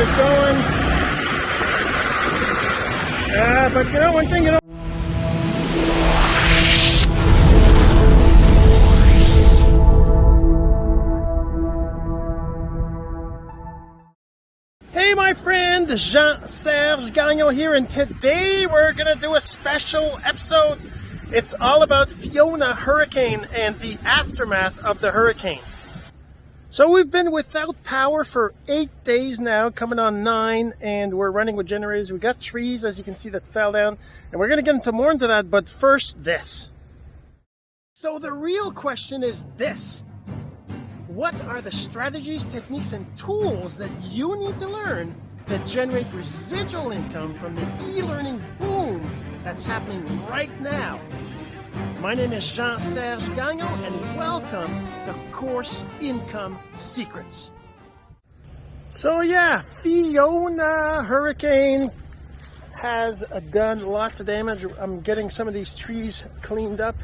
generators going. Uh, but you know, one thing you know. Hey, my friend, Jean-Serge Gagnon here, and today we're to do a special episode. It's all about Fiona hurricane and the aftermath of the hurricane. So we've been without power for eight days now, coming on nine, and we're running with generators. We got trees, as you can see, that fell down, and we're to get into more into that, but first, this. So the real question is this. What are the strategies, techniques, and tools that you need to learn to generate residual income from the e-learning boom that's happening right now? My name is Jean-Serge Gagnon and welcome to Course Income Secrets. So yeah, Fiona hurricane has done lots of damage. I'm getting some of these trees cleaned up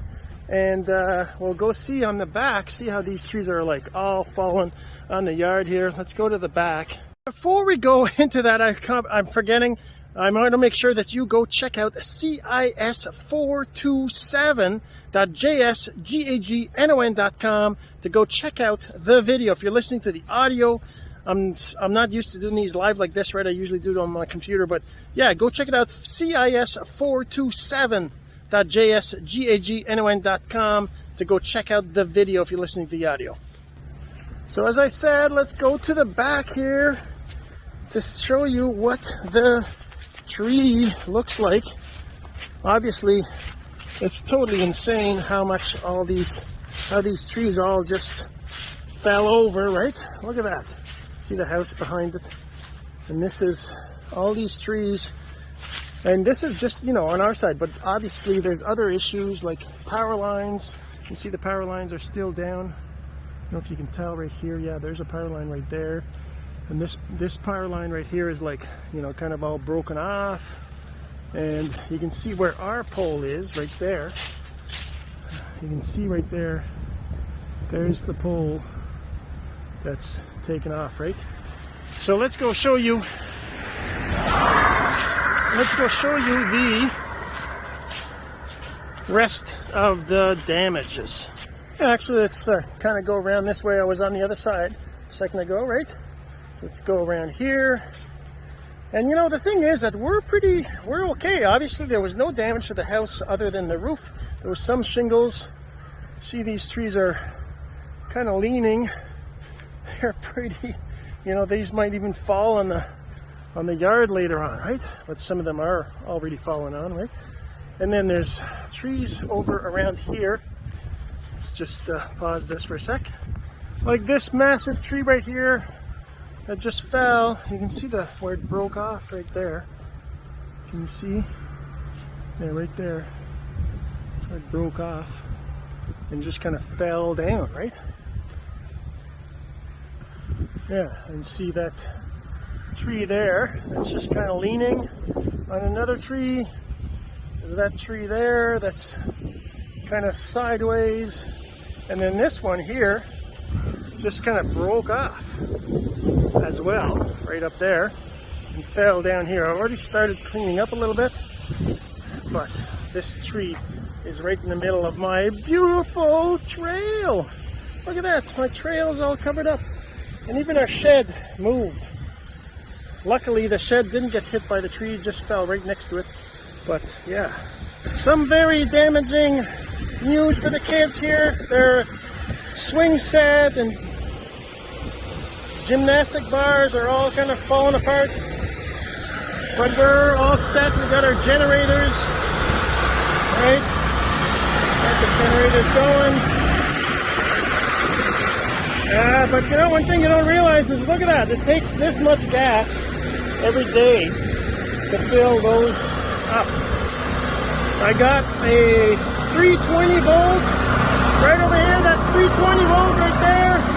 and uh, we'll go see on the back, see how these trees are like all fallen on the yard here. Let's go to the back. Before we go into that, I am forgetting I'm going to make sure that you go check out cis427.jsgagnon.com to go check out the video. If you're listening to the audio, I'm, I'm not used to doing these live like this, right? I usually do it on my computer, but yeah, go check it out. cis427.jsgagnon.com to go check out the video if you're listening to the audio. So as I said, let's go to the back here to show you what the tree looks like. Obviously, it's totally insane how much all these, how these trees all just fell over, right? Look at that. See the house behind it? And this is all these trees. And this is just, you know, on our side, but obviously there's other issues like power lines. You see the power lines are still down. I don't know if you can tell right here. Yeah, there's a power line right there and this this power line right here is like you know kind of all broken off. And you can see where our pole is right there. You can see right there there's the pole that's taken off right? So let's go show you let's go show you the rest of the damages. Actually let's uh, kind of go around this way. I was on the other side a second ago right let's go around here. And you know, the thing is that we're pretty, we're okay. Obviously, there was no damage to the house other than the roof. There was some shingles. See, these trees are kind of leaning. They're pretty, you know, these might even fall on the on the yard later on, right? But some of them are already falling on, right? And then there's trees over around here. Let's just uh, pause this for a sec. Like this massive tree right here, that just fell. You can see the where it broke off right there. Can you see? Yeah, right there. It broke off and just kind of fell down, right? Yeah, and see that tree there that's just kind of leaning on another tree. That tree there that's kind of sideways. And then this one here just kind of broke off as well, right up there, and fell down here. I already started cleaning up a little bit, but this tree is right in the middle of my beautiful trail. Look at that, my trail is all covered up. And even our shed moved. Luckily, the shed didn't get hit by the tree, just fell right next to it. But yeah, some very damaging news for the kids here. Their swing set and gymnastic bars are all kind of falling apart. But we're all set. We've got our generators, right? Got the generators going. Uh, but you know, one thing you don't realize is, look at that. It takes this much gas every day to fill those up. I got a 320 volt right over here. That's 320 volt right there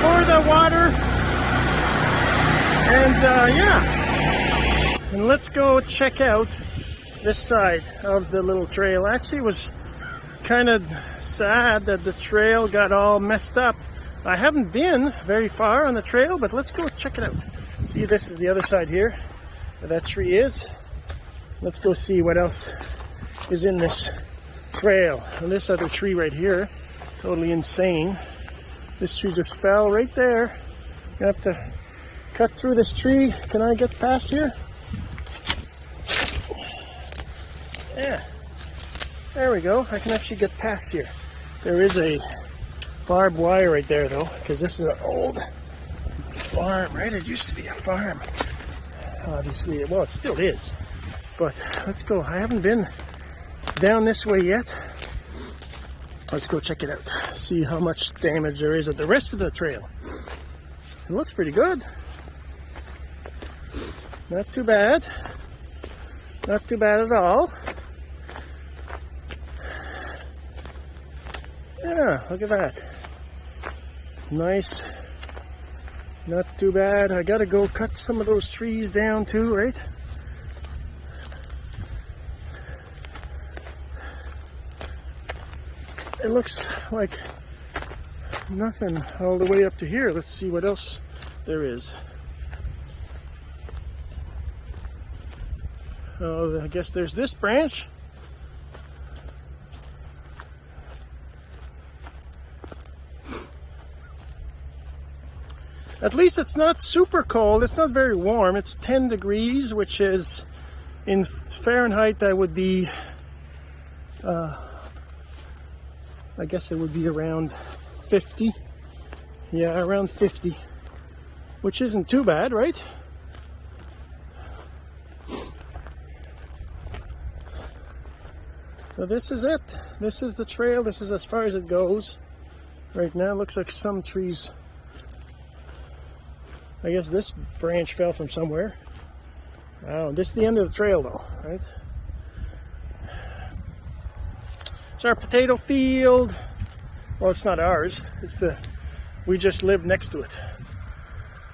for the water and uh, yeah, and let's go check out this side of the little trail. Actually, was kind of sad that the trail got all messed up. I haven't been very far on the trail, but let's go check it out. See, this is the other side here where that tree is. Let's go see what else is in this trail. And this other tree right here, totally insane. This tree just fell right there. Gonna have to cut through this tree. Can I get past here? Yeah. There we go. I can actually get past here. There is a barbed wire right there though, because this is an old farm, right? It used to be a farm. Obviously, well, it still is. But let's go. I haven't been down this way yet. Let's go check it out. See how much damage there is at the rest of the trail. It looks pretty good. Not too bad. Not too bad at all. Yeah, look at that. Nice. Not too bad. I gotta go cut some of those trees down too, right? It looks like nothing all the way up to here. Let's see what else there is. Oh, I guess there's this branch. At least it's not super cold. It's not very warm. It's 10 degrees, which is in Fahrenheit, that would be, uh, I guess it would be around 50. Yeah, around 50, which isn't too bad, right? So this is it. This is the trail. This is as far as it goes. Right now, looks like some trees I guess this branch fell from somewhere. Oh, this is the end of the trail though, right? It's our potato field. Well, it's not ours. It's the, we just live next to it.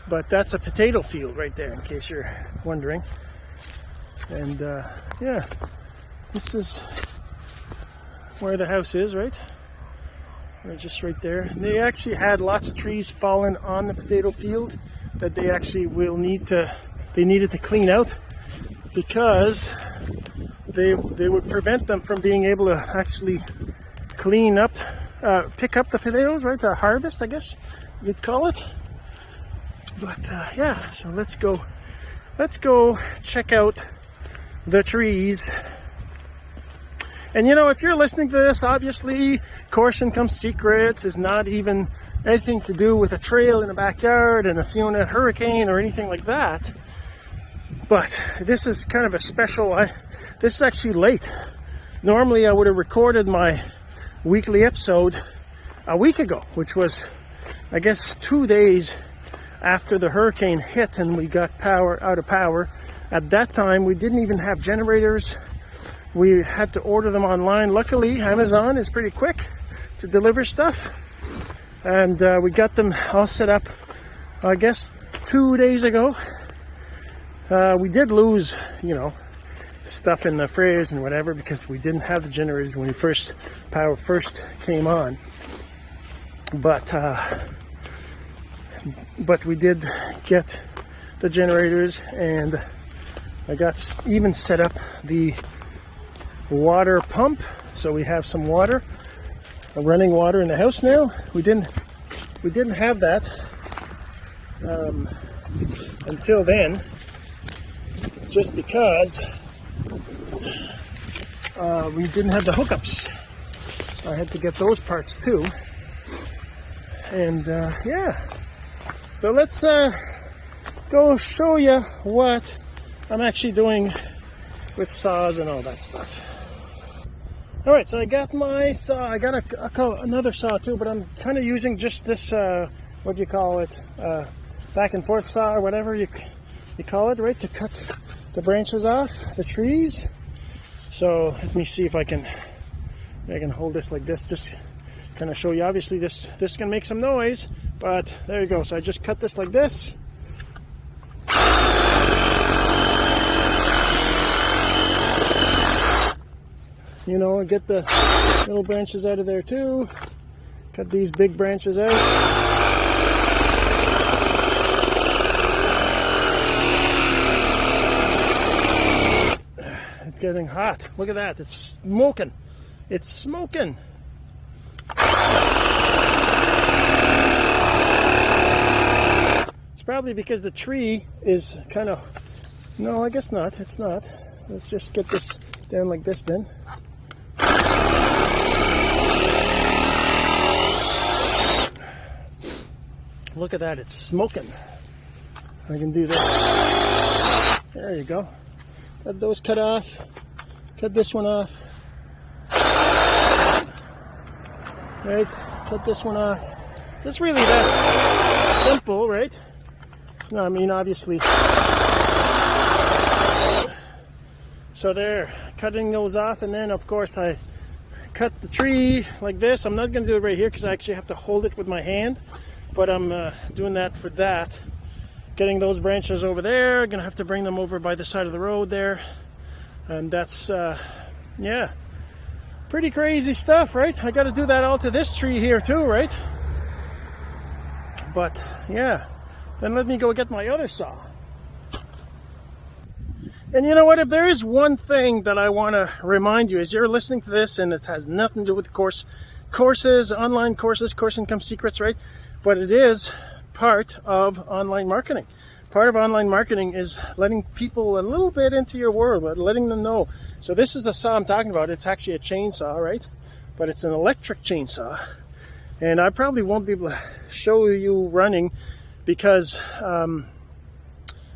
But that's a potato field right there, in case you're wondering. And uh, yeah, this is where the house is, right? We're just right there. And they actually had lots of trees fallen on the potato field that they actually will need to they needed to clean out because they they would prevent them from being able to actually clean up uh, pick up the potatoes right to harvest I guess you'd call it but uh, yeah so let's go let's go check out the trees and you know if you're listening to this obviously Course Income Secrets is not even anything to do with a trail in the backyard and a Fiona hurricane or anything like that. But this is kind of a special, I, this is actually late. Normally I would have recorded my weekly episode a week ago, which was, I guess, two days after the hurricane hit and we got power out of power. At that time, we didn't even have generators. We had to order them online. Luckily, Amazon is pretty quick to deliver stuff. And uh, we got them all set up I guess two days ago. Uh, we did lose you know stuff in the fridge and whatever because we didn't have the generators when we first power first came on. But uh, but we did get the generators and I got even set up the water pump so we have some water running water in the house now. We didn't we didn't have that um, until then, just because uh, we didn't have the hookups. So I had to get those parts too. And uh, yeah, so let's uh, go show you what I'm actually doing with saws and all that stuff. All right, so I got my saw. I got a, a another saw too, but I'm kind of using just this. Uh, what do you call it? Uh, back and forth saw or whatever you you call it, right? To cut the branches off the trees. So let me see if I can I can hold this like this. Just kind of show you. Obviously, this this can make some noise, but there you go. So I just cut this like this. you know, and get the little branches out of there too. Cut these big branches out. It's getting hot. Look at that. It's smoking. It's smoking. It's probably because the tree is kind of... No, I guess not. It's not. Let's just get this down like this then. Look at that. It's smoking. I can do this. There you go. Cut those cut off. Cut this one off. Right? Cut this one off. It's really that simple, right? No, I mean, obviously. So there, cutting those off, and then of course I cut the tree like this. I'm not going to do it right here because I actually have to hold it with my hand, but I'm uh, doing that for that getting those branches over there. Gonna have to bring them over by the side of the road there. And that's, uh, yeah, pretty crazy stuff, right? I gotta do that all to this tree here too, right? But, yeah. Then let me go get my other saw. And you know what? If there is one thing that I want to remind you as you're listening to this, and it has nothing to do with course courses, online courses, course income secrets, right? But it is part of online marketing. Part of online marketing is letting people a little bit into your world, but letting them know. So this is the saw I'm talking about. It's actually a chainsaw, right? But it's an electric chainsaw. And I probably won't be able to show you running because, um,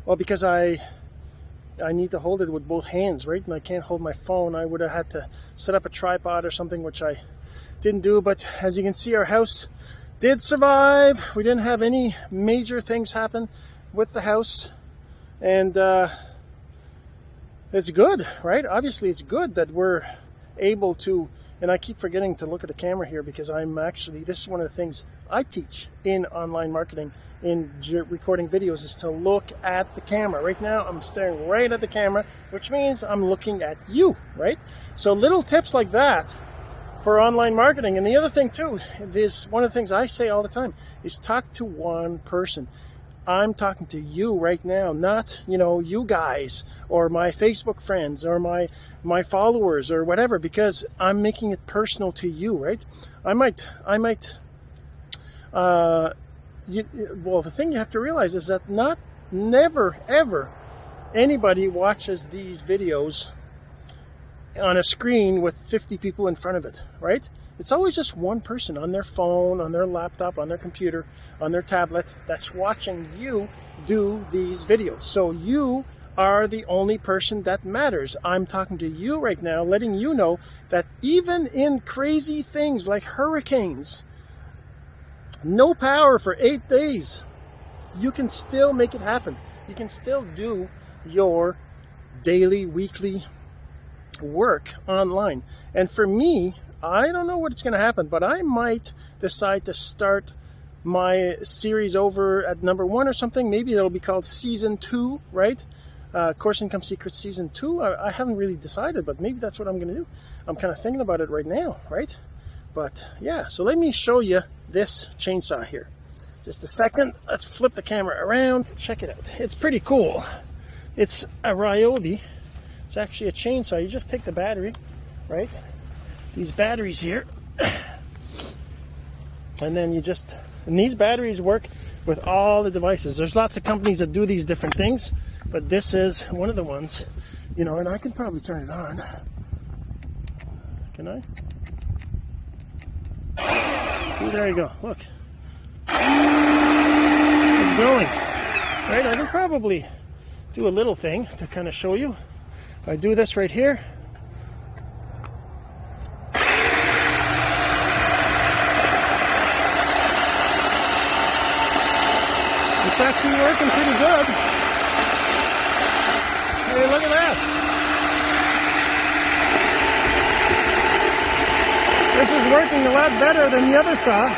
well, because I I need to hold it with both hands, right? And I can't hold my phone. I would have had to set up a tripod or something, which I didn't do. But as you can see, our house did survive. We didn't have any major things happen with the house. And uh, it's good, right? Obviously, it's good that we're able to. And I keep forgetting to look at the camera here because I'm actually, this is one of the things I teach in online marketing, in recording videos, is to look at the camera. Right now, I'm staring right at the camera, which means I'm looking at you, right? So little tips like that for online marketing. And the other thing too is one of the things I say all the time is talk to one person. I'm talking to you right now, not, you know, you guys or my Facebook friends or my my followers or whatever because I'm making it personal to you, right? I might I might uh you, well, the thing you have to realize is that not never ever anybody watches these videos on a screen with 50 people in front of it, right? It's always just one person on their phone, on their laptop, on their computer, on their tablet that's watching you do these videos. So you are the only person that matters. I'm talking to you right now, letting you know that even in crazy things like hurricanes, no power for eight days, you can still make it happen. You can still do your daily, weekly, work online. And for me, I don't know what's going to happen, but I might decide to start my series over at number one or something. Maybe it'll be called season two, right? Uh, Course Income Secrets season two. I, I haven't really decided, but maybe that's what I'm going to do. I'm kind of thinking about it right now, right? But yeah, so let me show you this chainsaw here. Just a second. Let's flip the camera around. Check it out. It's pretty cool. It's a Ryobi it's actually a chainsaw. You just take the battery, right? These batteries here. And then you just, and these batteries work with all the devices. There's lots of companies that do these different things, but this is one of the ones, you know, and I can probably turn it on. Can I? See, there you go. Look. It's going. Right? I can probably do a little thing to kind of show you. I do this right here, it's actually working pretty good. Hey, look at that. This is working a lot better than the other saw.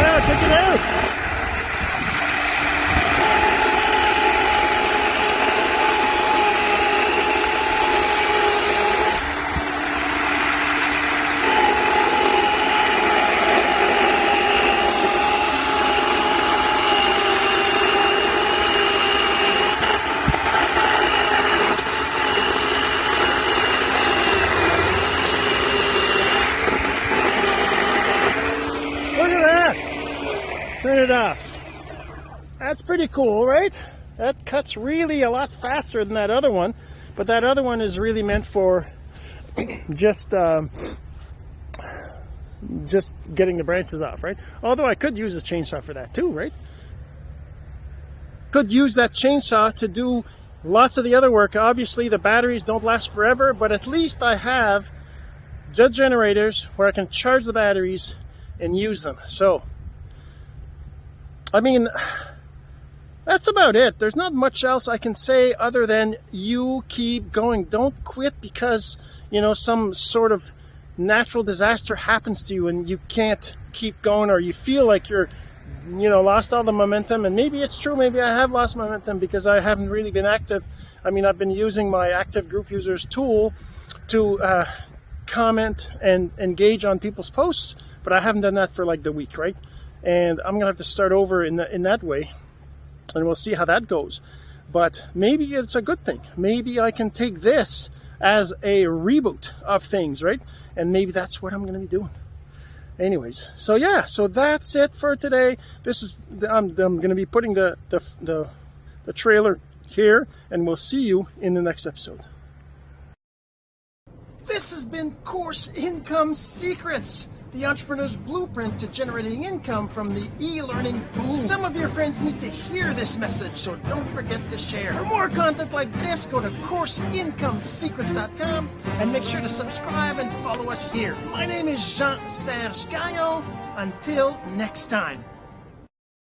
Ah, check it out. Turn it off. That's pretty cool, right? That cuts really a lot faster than that other one, but that other one is really meant for just um, just getting the branches off, right? Although I could use a chainsaw for that too, right? Could use that chainsaw to do lots of the other work. Obviously, the batteries don't last forever, but at least I have jet generators where I can charge the batteries and use them. So, I mean, that's about it. There's not much else I can say other than you keep going. Don't quit because, you know, some sort of natural disaster happens to you and you can't keep going or you feel like you're you know lost all the momentum. And maybe it's true. Maybe i have lost momentum because i haven't really been active. I mean i've been using my active group users tool to uh, comment and engage on people's posts but i haven't done that for like the week right? And i'm gonna have to start over in, the, in that way and we'll see how that goes but maybe it's a good thing maybe i can take this as a reboot of things, right? And maybe that's what I'm going to be doing. Anyways, so yeah, so that's it for today. This is I'm, I'm going to be putting the, the the the trailer here, and we'll see you in the next episode. This has been Course Income Secrets the entrepreneur's blueprint to generating income from the e-learning boom. Some of your friends need to hear this message, so don't forget to share. For more content like this, go to CourseIncomeSecrets.com and make sure to subscribe and follow us here. My name is Jean-Serge Gagnon. Until next time.